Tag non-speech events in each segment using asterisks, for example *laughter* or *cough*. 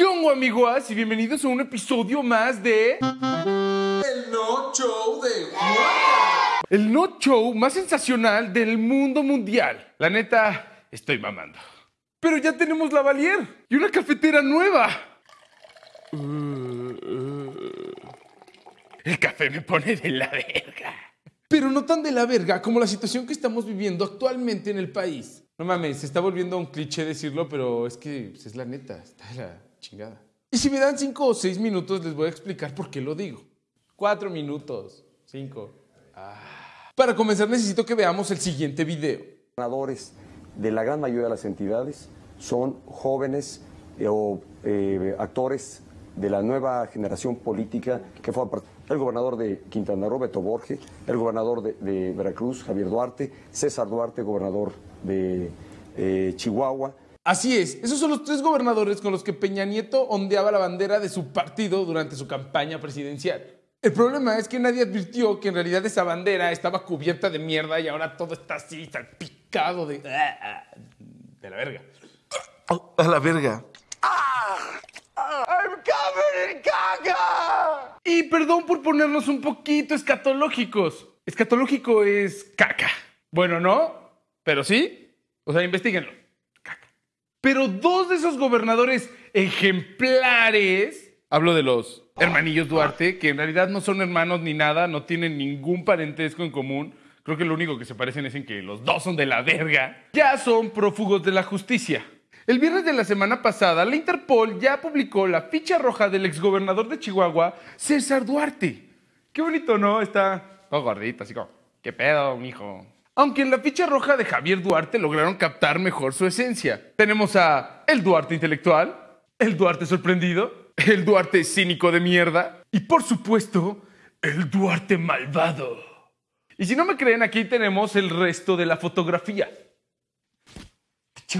¿Qué hongo, amigos? Y bienvenidos a un episodio más de... El no show de. El no show más sensacional del mundo mundial. La neta, estoy mamando. Pero ya tenemos la Valier y una cafetera nueva. El café me pone de la verga. Pero no tan de la verga como la situación que estamos viviendo actualmente en el país. No mames, se está volviendo un cliché decirlo, pero es que pues, es la neta, está la chingada. Y si me dan cinco o seis minutos, les voy a explicar por qué lo digo. Cuatro minutos, cinco. Ah. Para comenzar, necesito que veamos el siguiente video. gobernadores de la gran mayoría de las entidades son jóvenes eh, o eh, actores de la nueva generación política que fue el gobernador de Quintana Roo, Beto Borge, el gobernador de, de Veracruz, Javier Duarte, César Duarte, gobernador de eh, Chihuahua. Así es, esos son los tres gobernadores con los que Peña Nieto ondeaba la bandera de su partido durante su campaña presidencial. El problema es que nadie advirtió que en realidad esa bandera estaba cubierta de mierda y ahora todo está así, salpicado de... de la verga. A la verga. Y perdón por ponernos un poquito escatológicos. Escatológico es caca. Bueno, no, pero sí. O sea, investiguenlo. Pero dos de esos gobernadores ejemplares, hablo de los hermanillos Duarte, que en realidad no son hermanos ni nada, no tienen ningún parentesco en común. Creo que lo único que se parecen es en que los dos son de la verga. Ya son prófugos de la justicia. El viernes de la semana pasada, la Interpol ya publicó la ficha roja del exgobernador de Chihuahua, César Duarte. Qué bonito, ¿no? Está todo gordito, así como, ¿qué pedo, mijo? Aunque en la ficha roja de Javier Duarte lograron captar mejor su esencia. Tenemos a el Duarte intelectual, el Duarte sorprendido, el Duarte cínico de mierda y, por supuesto, el Duarte malvado. Y si no me creen, aquí tenemos el resto de la fotografía.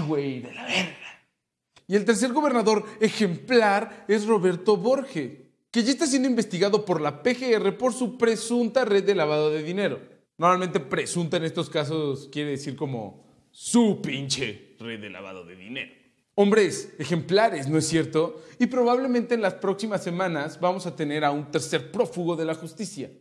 Güey de la verga. Y el tercer gobernador ejemplar es Roberto Borge, que ya está siendo investigado por la PGR por su presunta red de lavado de dinero. Normalmente presunta en estos casos quiere decir como su pinche red de lavado de dinero. Hombres ejemplares, ¿no es cierto? Y probablemente en las próximas semanas vamos a tener a un tercer prófugo de la justicia.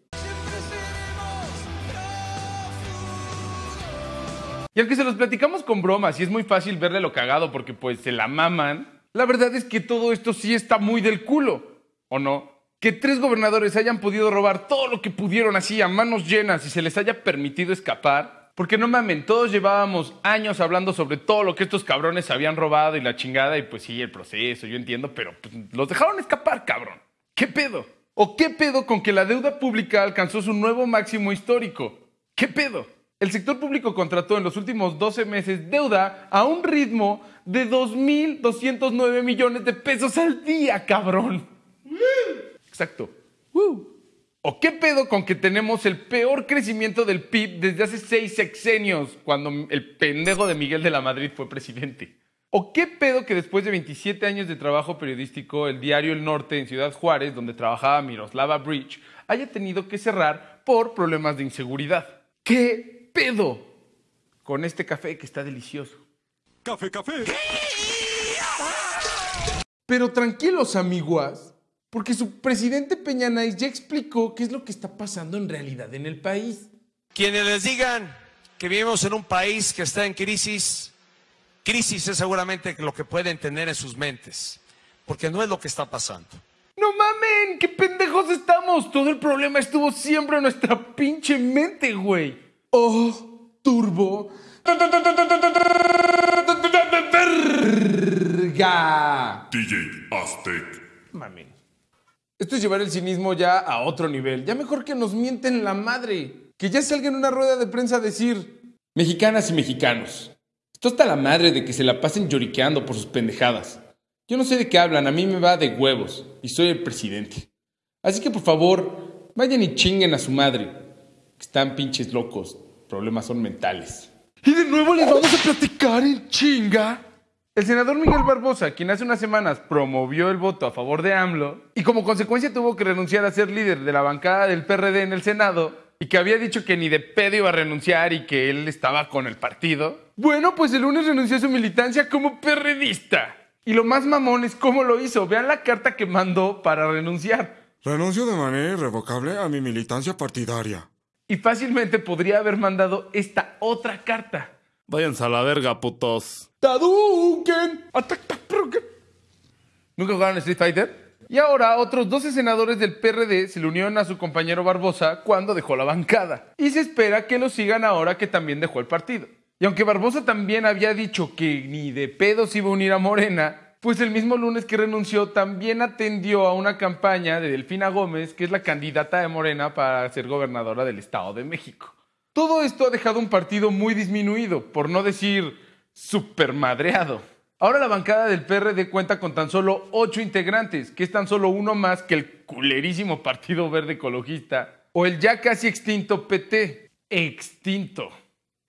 Y aunque se los platicamos con bromas y es muy fácil verle lo cagado porque pues se la maman, la verdad es que todo esto sí está muy del culo, ¿o no? Que tres gobernadores hayan podido robar todo lo que pudieron así a manos llenas y se les haya permitido escapar. Porque no mamen, todos llevábamos años hablando sobre todo lo que estos cabrones habían robado y la chingada y pues sí, el proceso, yo entiendo, pero pues, los dejaron escapar, cabrón. ¿Qué pedo? ¿O qué pedo con que la deuda pública alcanzó su nuevo máximo histórico? ¿Qué pedo? El sector público contrató en los últimos 12 meses deuda a un ritmo de 2.209 millones de pesos al día, cabrón. Exacto. ¿O qué pedo con que tenemos el peor crecimiento del PIB desde hace seis sexenios, cuando el pendejo de Miguel de la Madrid fue presidente? ¿O qué pedo que después de 27 años de trabajo periodístico, el diario El Norte en Ciudad Juárez, donde trabajaba Miroslava Bridge, haya tenido que cerrar por problemas de inseguridad? ¿Qué pedo con este café que está delicioso? Café, café. Pero tranquilos, amiguas, porque su presidente Peña Nice ya explicó qué es lo que está pasando en realidad en el país. Quienes les digan que vivimos en un país que está en crisis, crisis es seguramente lo que pueden tener en sus mentes, porque no es lo que está pasando. No mamen, qué pendejos estamos. Todo el problema estuvo siempre en nuestra pinche mente, güey. Oh, turbo. Verga. DJ Aztec. Mamen. Esto es llevar el cinismo ya a otro nivel. Ya mejor que nos mienten la madre. Que ya salga en una rueda de prensa a decir, mexicanas y mexicanos, esto está la madre de que se la pasen lloriqueando por sus pendejadas. Yo no sé de qué hablan, a mí me va de huevos y soy el presidente. Así que por favor, vayan y chinguen a su madre. Están pinches locos, problemas son mentales. Y de nuevo les vamos a platicar en chinga. El senador Miguel Barbosa, quien hace unas semanas promovió el voto a favor de AMLO y como consecuencia tuvo que renunciar a ser líder de la bancada del PRD en el Senado y que había dicho que ni de pedo iba a renunciar y que él estaba con el partido. Bueno, pues el lunes renunció a su militancia como perredista. Y lo más mamón es cómo lo hizo. Vean la carta que mandó para renunciar. Renuncio de manera irrevocable a mi militancia partidaria. Y fácilmente podría haber mandado esta otra carta. Váyanse a la verga, putos. Taduken. Proken. ¿Nunca jugaron Street Fighter? Y ahora otros 12 senadores del PRD se le unieron a su compañero Barbosa cuando dejó la bancada. Y se espera que lo sigan ahora que también dejó el partido. Y aunque Barbosa también había dicho que ni de pedo se iba a unir a Morena, pues el mismo lunes que renunció también atendió a una campaña de Delfina Gómez, que es la candidata de Morena para ser gobernadora del Estado de México. Todo esto ha dejado un partido muy disminuido, por no decir super madreado. Ahora la bancada del PRD cuenta con tan solo ocho integrantes, que es tan solo uno más que el culerísimo Partido Verde Ecologista o el ya casi extinto PT. Extinto.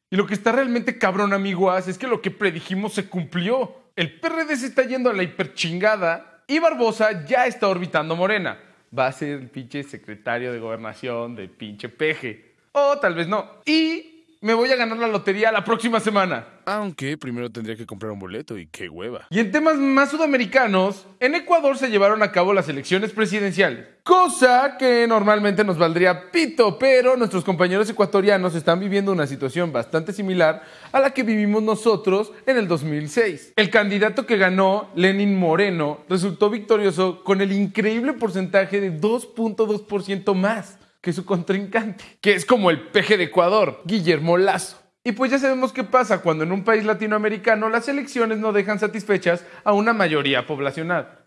Y lo que está realmente cabrón, amiguas, es que lo que predijimos se cumplió. El PRD se está yendo a la hiperchingada y Barbosa ya está orbitando Morena. Va a ser el pinche secretario de gobernación de pinche peje. O tal vez no. Y me voy a ganar la lotería la próxima semana. Aunque primero tendría que comprar un boleto y qué hueva. Y en temas más sudamericanos, en Ecuador se llevaron a cabo las elecciones presidenciales. Cosa que normalmente nos valdría pito, pero nuestros compañeros ecuatorianos están viviendo una situación bastante similar a la que vivimos nosotros en el 2006. El candidato que ganó, Lenin Moreno, resultó victorioso con el increíble porcentaje de 2.2% más que su contrincante, que es como el peje de Ecuador, Guillermo Lazo. Y pues ya sabemos qué pasa cuando en un país latinoamericano las elecciones no dejan satisfechas a una mayoría poblacional.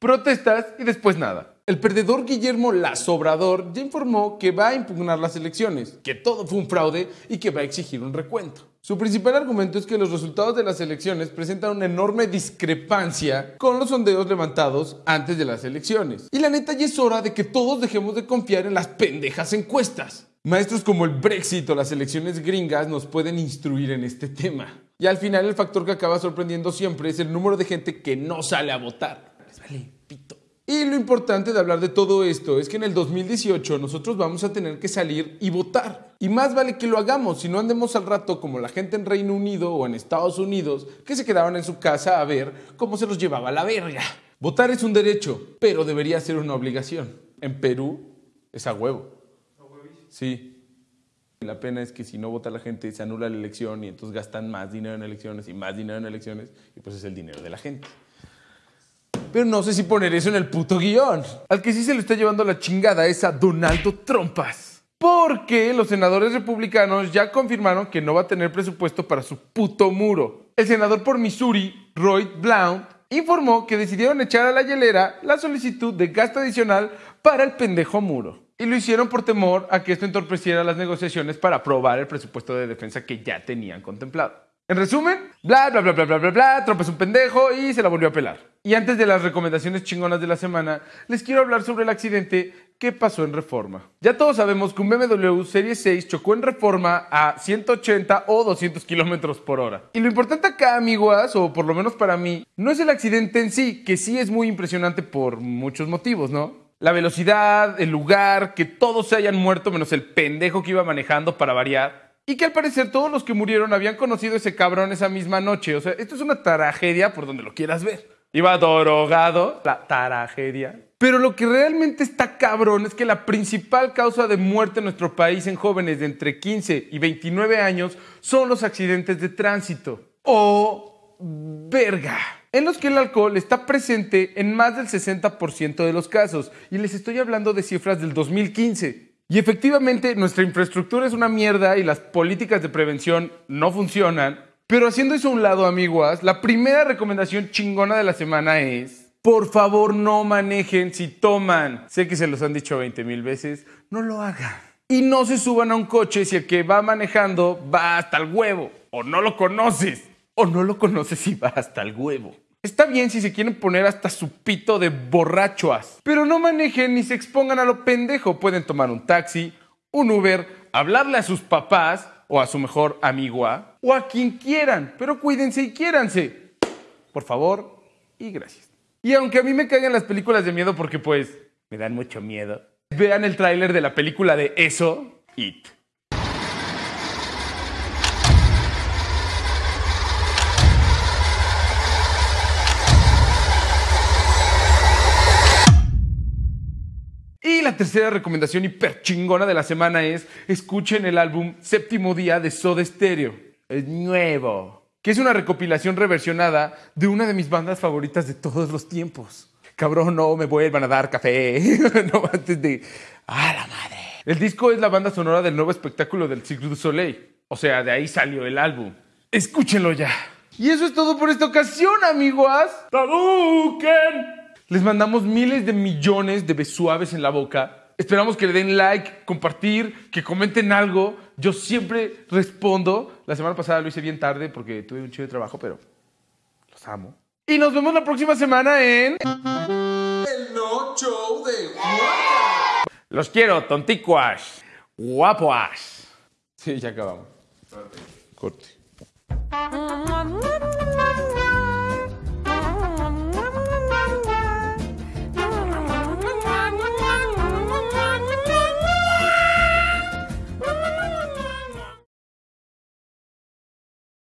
Protestas y después nada. El perdedor Guillermo Lazo Obrador ya informó que va a impugnar las elecciones, que todo fue un fraude y que va a exigir un recuento. Su principal argumento es que los resultados de las elecciones presentan una enorme discrepancia con los sondeos levantados antes de las elecciones. Y la neta ya es hora de que todos dejemos de confiar en las pendejas encuestas. Maestros como el Brexit o las elecciones gringas nos pueden instruir en este tema. Y al final el factor que acaba sorprendiendo siempre es el número de gente que no sale a votar. Vale. Y lo importante de hablar de todo esto es que en el 2018 nosotros vamos a tener que salir y votar. Y más vale que lo hagamos, si no andemos al rato como la gente en Reino Unido o en Estados Unidos que se quedaban en su casa a ver cómo se los llevaba la verga. Votar es un derecho, pero debería ser una obligación. En Perú es a huevo. Sí. La pena es que si no vota la gente se anula la elección y entonces gastan más dinero en elecciones y más dinero en elecciones y pues es el dinero de la gente. Pero no sé si poner eso en el puto guion. Al que sí se le está llevando la chingada es a Donaldo Trompas. Porque los senadores republicanos ya confirmaron que no va a tener presupuesto para su puto muro. El senador por Missouri, Roy Blount, informó que decidieron echar a la hielera la solicitud de gasto adicional para el pendejo muro. Y lo hicieron por temor a que esto entorpeciera las negociaciones para aprobar el presupuesto de defensa que ya tenían contemplado. En resumen, bla, bla, bla, bla, bla, bla, bla, Trump es un pendejo y se la volvió a pelar. Y antes de las recomendaciones chingonas de la semana, les quiero hablar sobre el accidente que pasó en Reforma. Ya todos sabemos que un BMW Serie 6 chocó en Reforma a 180 o 200 kilómetros por hora. Y lo importante acá, amiguas, o por lo menos para mí, no es el accidente en sí, que sí es muy impresionante por muchos motivos, ¿no? La velocidad, el lugar, que todos se hayan muerto menos el pendejo que iba manejando para variar. Y que al parecer todos los que murieron habían conocido ese cabrón esa misma noche. O sea, esto es una tragedia por donde lo quieras ver. Iba drogado, la tragedia. Pero lo que realmente está cabrón es que la principal causa de muerte en nuestro país en jóvenes de entre 15 y 29 años son los accidentes de tránsito. O verga. En los que el alcohol está presente en más del 60% de los casos. Y les estoy hablando de cifras del 2015. Y efectivamente nuestra infraestructura es una mierda y las políticas de prevención no funcionan. Pero haciendo eso a un lado, amiguas, la primera recomendación chingona de la semana es, por favor no manejen si toman. Sé que se los han dicho 20 mil veces, no lo hagan. Y no se suban a un coche si el que va manejando va hasta el huevo. O no lo conoces. O no lo conoces y va hasta el huevo. Está bien si se quieren poner hasta su pito de borrachoas, pero no manejen ni se expongan a lo pendejo. Pueden tomar un taxi, un Uber, hablarle a sus papás o a su mejor amigua o a quien quieran, pero cuídense y quiéranse. Por favor y gracias. Y aunque a mí me caigan las películas de miedo porque pues me dan mucho miedo, vean el tráiler de la película de Eso It. Y la tercera recomendación hiper chingona de la semana es escuchen el álbum Séptimo Día de Soda Stereo. Es nuevo. Que es una recopilación reversionada de una de mis bandas favoritas de todos los tiempos. Cabrón, no me vuelvan a dar café. *laughs* no antes de. ¡Ah, la madre! El disco es la banda sonora del nuevo espectáculo del Cirque du Soleil. O sea, de ahí salió el álbum. Escúchenlo ya. Y eso es todo por esta ocasión, amigos. ¡Taduken! Les mandamos miles de millones de besuaves en la boca. Esperamos que le den like, compartir, que comenten algo. Yo siempre respondo. La semana pasada lo hice bien tarde porque tuve un chido de trabajo, pero los amo. Y nos vemos la próxima semana en... El no show de Juanca. Los quiero, tonticuas, guapoas. Sí, ya acabamos. Corte. Corte.